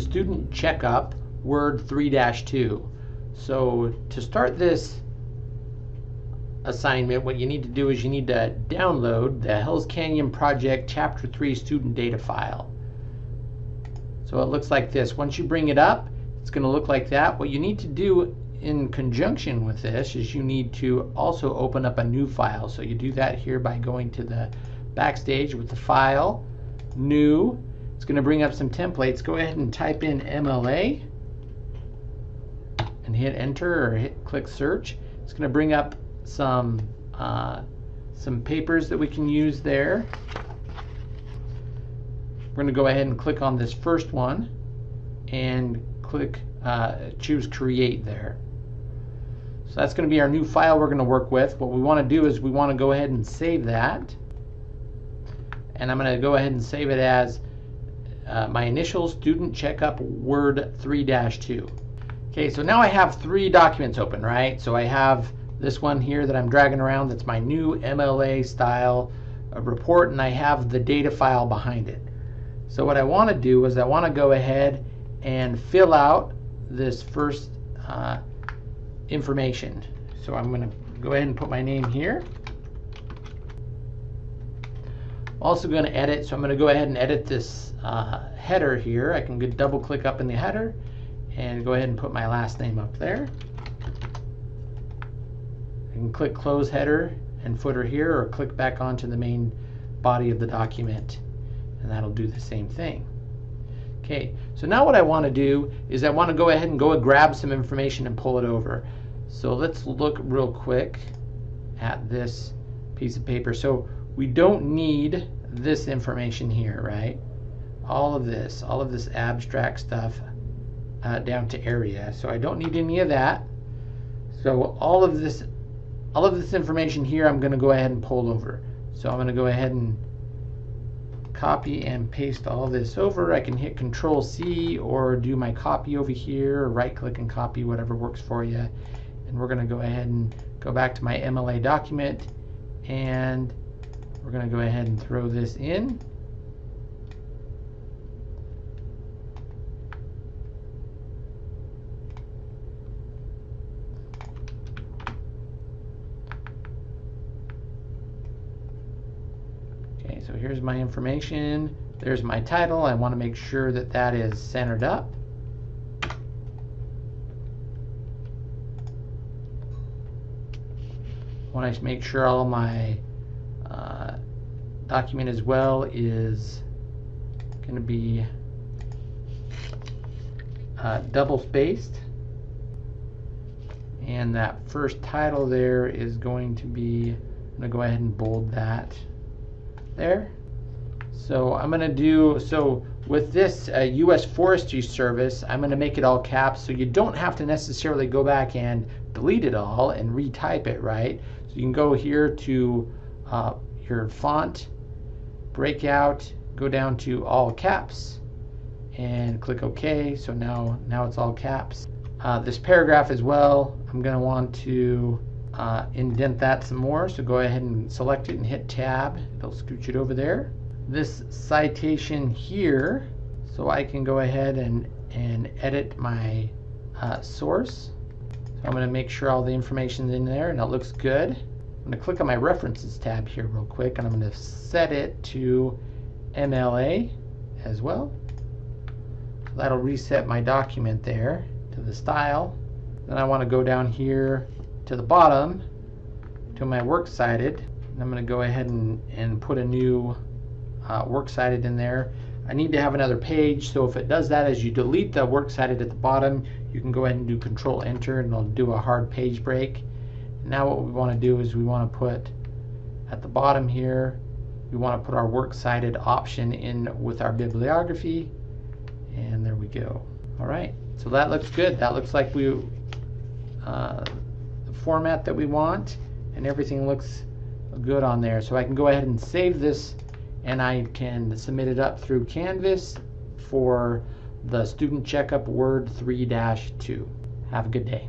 student checkup Word 3-2. So to start this assignment, what you need to do is you need to download the Hells Canyon Project Chapter 3 student data file. So it looks like this. Once you bring it up, it's going to look like that. What you need to do in conjunction with this is you need to also open up a new file. So you do that here by going to the backstage with the file, new. It's going to bring up some templates. Go ahead and type in MLA and hit enter or hit click search. It's going to bring up some uh, some papers that we can use there. We're going to go ahead and click on this first one and click uh, choose create there. So that's going to be our new file we're going to work with. What we want to do is we want to go ahead and save that. And I'm going to go ahead and save it as uh, my initial student checkup Word 3-2. Okay, so now I have three documents open, right? So I have this one here that I'm dragging around that's my new MLA style report and I have the data file behind it. So what I want to do is I want to go ahead and fill out this first uh, information. So I'm going to go ahead and put my name here. Also going to edit, so I'm going to go ahead and edit this uh, header here. I can double click up in the header and go ahead and put my last name up there. I can click close header and footer here or click back onto the main body of the document and that'll do the same thing. Okay, so now what I want to do is I want to go ahead and go and grab some information and pull it over. So let's look real quick at this piece of paper. So we don't need this information here, right? All of this, all of this abstract stuff uh, down to area. So I don't need any of that. So all of this, all of this information here, I'm going to go ahead and pull over. So I'm going to go ahead and copy and paste all this over. I can hit Control C or do my copy over here, or right click and copy, whatever works for you. And we're going to go ahead and go back to my MLA document and we're going to go ahead and throw this in. Okay, so here's my information. There's my title. I want to make sure that that is centered up. I want to make sure all my uh, document as well is going to be uh, double spaced and that first title there is going to be I'm going to go ahead and bold that there. So I'm going to do, so with this uh, U.S. Forestry Service, I'm going to make it all caps so you don't have to necessarily go back and delete it all and retype it, right? So you can go here to uh, your font, breakout, go down to all caps and click OK. So now, now it's all caps. Uh, this paragraph as well, I'm going to want to uh, indent that some more. So go ahead and select it and hit tab. It'll scooch it over there. This citation here, so I can go ahead and, and edit my uh, source. So I'm going to make sure all the information is in there and it looks good. I'm going to click on my references tab here real quick and I'm going to set it to MLA as well. So that'll reset my document there to the style. Then I want to go down here to the bottom to my works cited. And I'm going to go ahead and, and put a new uh, works cited in there. I need to have another page, so if it does that as you delete the works cited at the bottom, you can go ahead and do Control Enter and it'll do a hard page break. Now what we want to do is we want to put at the bottom here, we want to put our works cited option in with our bibliography, and there we go. All right, so that looks good. That looks like we uh, the format that we want and everything looks good on there. So I can go ahead and save this and I can submit it up through Canvas for the Student Checkup Word 3-2. Have a good day.